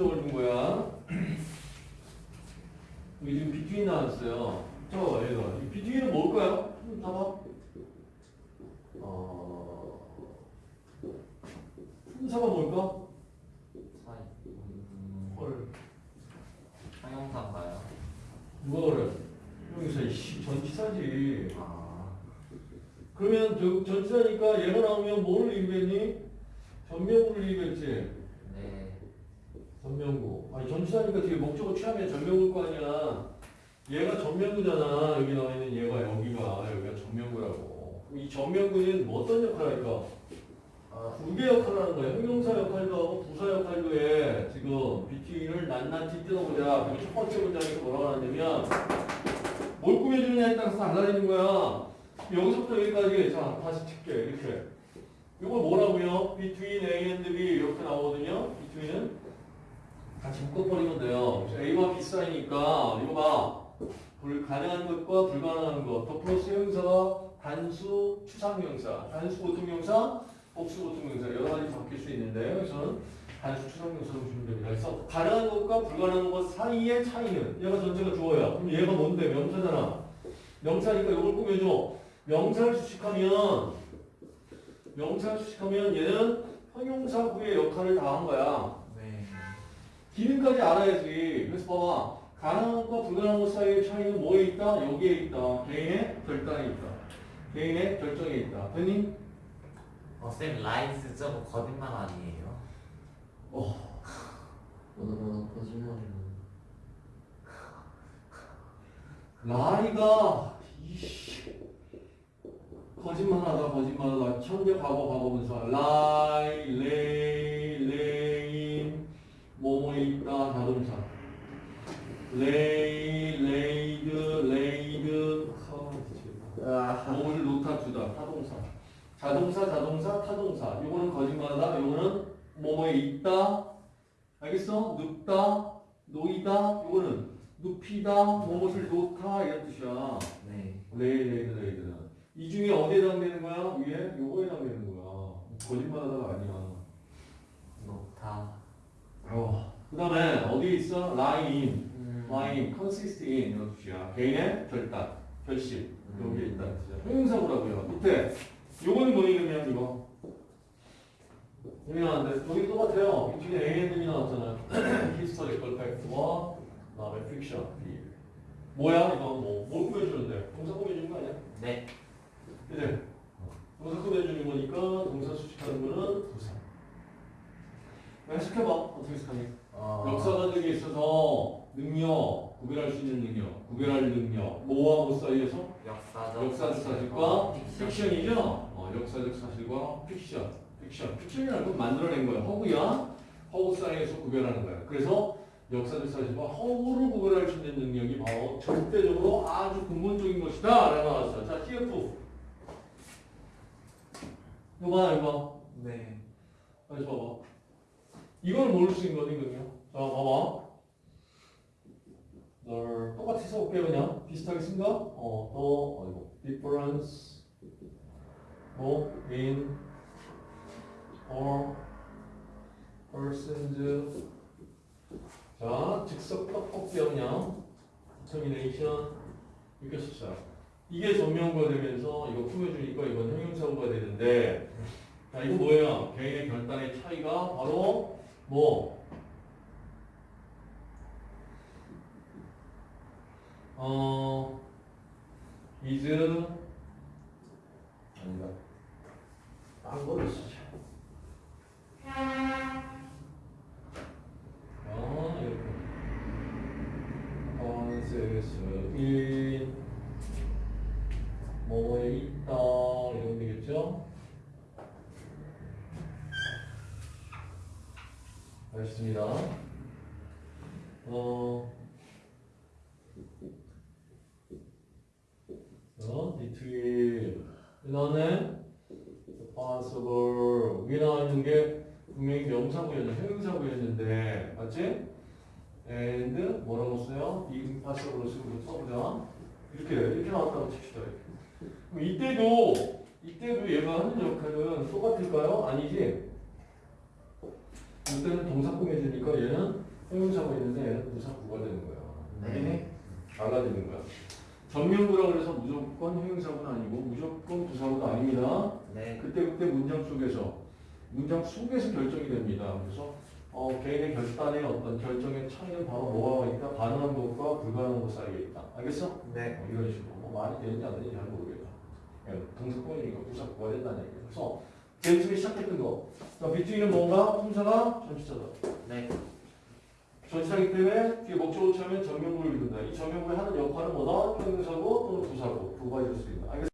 목적을 준 거야. 여기 지금 between 나왔어요. 저 얘가 이 between은 뭘까요? 음, 봐봐. 어, 품사가 뭘까? 사이. 음, 헐. 형용사인가요? 누가 그래? 여기서 이씨 전치사지. 아, 그러면 저, 전치사니까 얘가 나오면 뭐를 얘기했니? 전명구를 얘기했지. 네. 전명구. 아니 전치사니까 뒤에 목적어 취하면 전명구일 거 아니야. 얘가 전명구잖아. 여기 나와 있는 얘가 여기가 여기가 전명구라고. 그럼 이 전명구는 뭐 어떤 역할을 할까? 어, 두개 역할을 하는 거야. 형용사 역할도 하고 부사 역할도 해. 지금 BT를 낱낱이 뜯어보자. 그리고 첫 번째 문장에서 뭐라고 하냐면 뭘 꾸며주느냐에 따라서 달라지는 거야. 여기서부터 여기까지 자 다시 칠게 이렇게. 이걸 뭐라고요? between A and B 이렇게 나오거든요. between은 같이 묶어버리면 돼요. A와 B 사이니까 이거 봐. 불 가능한 것과 불가능한 것. 더 플러스 형용사가 단수 추상 명사, 단수 보통 명사, 복수 보통 명사 여러 가지 바뀔 수 있는데 여기서는 단수 추상 명사로 보시면 됩니다. 그래서 가능한 것과 불가능한 것 사이의 차이는 얘가 전체가 주어야. 그럼 얘가 뭔데? 명사잖아. 명사니까 이걸 꾸며줘. 명사를 수식하면 명사를 수식하면 얘는 형용사 후의 역할을 다한 거야. 네. 기능까지 알아야지. 그래서 봐봐. 가능한 것과 불가능한 것 사이의 차이는 뭐에 있다? 여기에 있다. 개인의 결단에 있다. 개인의 결정에 있다. 됐니? 어, 쌤, 라이스 저거 거짓말 아니에요? 어. 오늘은 거짓말이네. lie가 있지 거짓말하다 거짓말하다 현재 과거 과거 분사 lie lay lain 뭐뭐에 있다 자동사 lay laid laid 아, 뭐를 놓다 주다 타동사. 자동사 자동사 타동사. 요거는 거짓말하다. 요거는 뭐뭐에 있다. 알겠어? 눕다 놓이다. 요거는 눕히다 무엇을 놓다 이런 뜻이야. 네. lay laid laid는 이 중에 어디에 해당되는 거야? 위에? 요거에 해당되는 거야. 거짓말하다가 아니야. 놓다. 어. 그 다음에 어디에 있어? 라인 음. 라인 consist in 이런 뜻이야. 개인의 결단 결심 여기에 있다. 뜻이야 형용사구라고요. 밑에 요거는 뭐니? 그러면 이거. 나왔는데 여기 똑같아요. 이 뒤에 A and B이 나왔잖아요. Historical fact와 그다음에 fiction. 뭐야? 이거 뭐, 뭘 꾸며주는데 동사 꾸며주는 거 아니야? 네. 그지? 동사 꾸며주는 거니까 동사 수식하는 거는 부사 해석해봐 어, 역사관적에 있어서 능력, 구별할 수 있는 능력, 구별할 능력, 뭐와 뭐 사이에서 역사적, 역사적 사실과 픽션이죠. 어, 역사적 사실과 픽션, 픽션, 픽션이라는 건 만들어낸 거야. 허구야, 허구 사이에서 구별하는 거야. 그래서 역사적 사실과 허구를 구별할 수 있는 능력이 바로 절대적으로 아주 근본적인 것이다. 라고 나왔어. 자, TF. 이거 봐, 이거 네. 봐. 다시 봐봐. 이걸 모를 수 있는 거거든요. 자, 봐봐. 널 똑같이 써볼게요, 그냥. 비슷하게 쓴가? 어, 더, 어이구. difference, 뭐, in, or, persons. 자, 즉석 떡볶이 그냥. determination. 이렇게 씁시다. 이게 전명구가 되면서 이거 꾸며주니까 이건 형용사구가 되는데, 자, 이거 뭐예요? 개인의 결단의 차이가 바로 뭐? 어, is 아니다. 딴 거를 쓰자. 어, 이렇게. in 뭐에 있다 이런 되겠죠? 알겠습니다. 어, 어, between 이나네 possible 위에 나와 있는 게 분명히 명사구였는데 형용사구였는데 맞지? and 뭐라고 써요? impossible로 쓰고 써보자. 이렇게 이렇게 나왔다고 칩시다. 그럼 이때도 이때도 얘가 하는 역할은 똑같을까요? 아니지? 이때는 동사 꾸며주니까 얘는 형용사가 있는데 얘는 부사 구가 되는 거야. 네. 달라지는 거야. 전면부라 그래서 무조건 형용사는 아니고 무조건 부사는 아닙니다. 네. 그때 그때 문장 속에서 문장 속에서 결정이 됩니다. 그래서 어, 개인의 결단의 어떤 결정의 차이는 바로 뭐가 있다? 가능한 것과 불가능한 것 사이에 있다. 알겠어? 네. 어, 이런 식으로 뭐 말이 되는지 안 되는지 잘 모르겠다. 그냥 동사권이니까 부사 구가 된다는 얘기야. 그래서 처음에 시작했던 거. 자, 비트위는 뭔가? 품사가 전치사다. 네. 전치사기 때문에 뒤에 목적어 처음에 전면부를 이룬다. 이 전면부의 하는 역할은 뭐다? 형용사고 또는 부사고 두 가지일 수 있다. 알겠어?